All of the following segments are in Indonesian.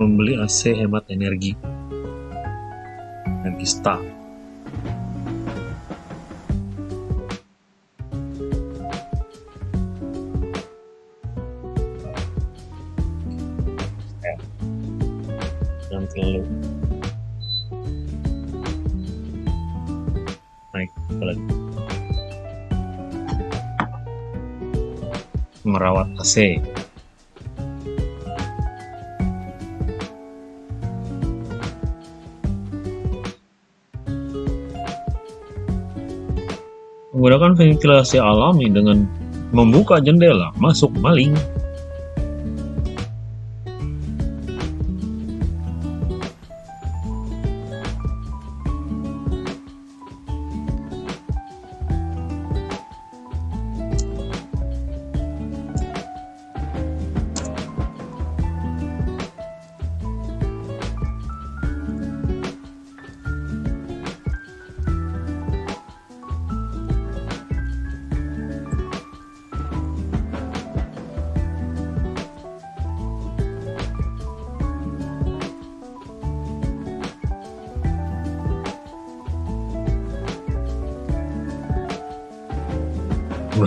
membeli AC hemat energi. Nagista yang terlalu naik merawat AC menggunakan ventilasi alami dengan membuka jendela masuk maling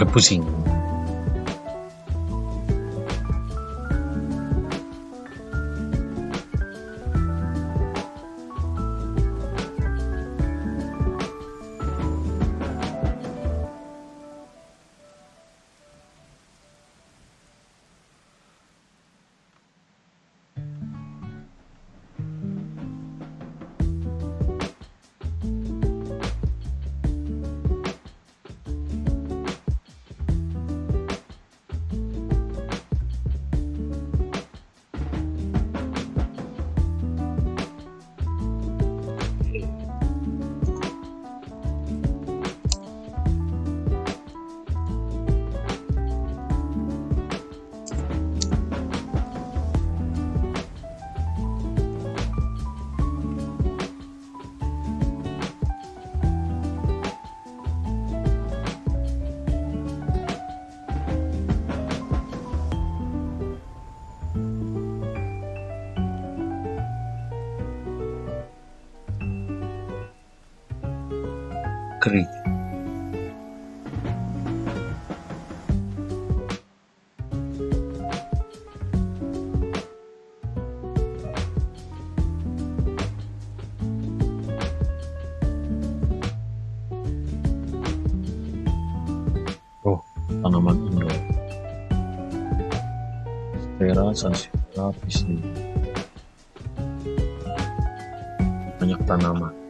不行。Kering oh tanaman indoor Stera sansevieria piscis banyak tanaman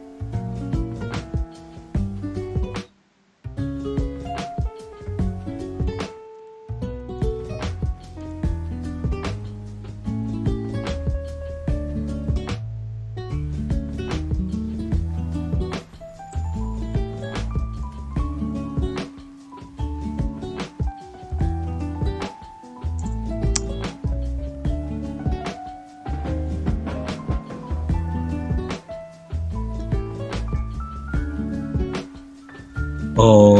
Oh.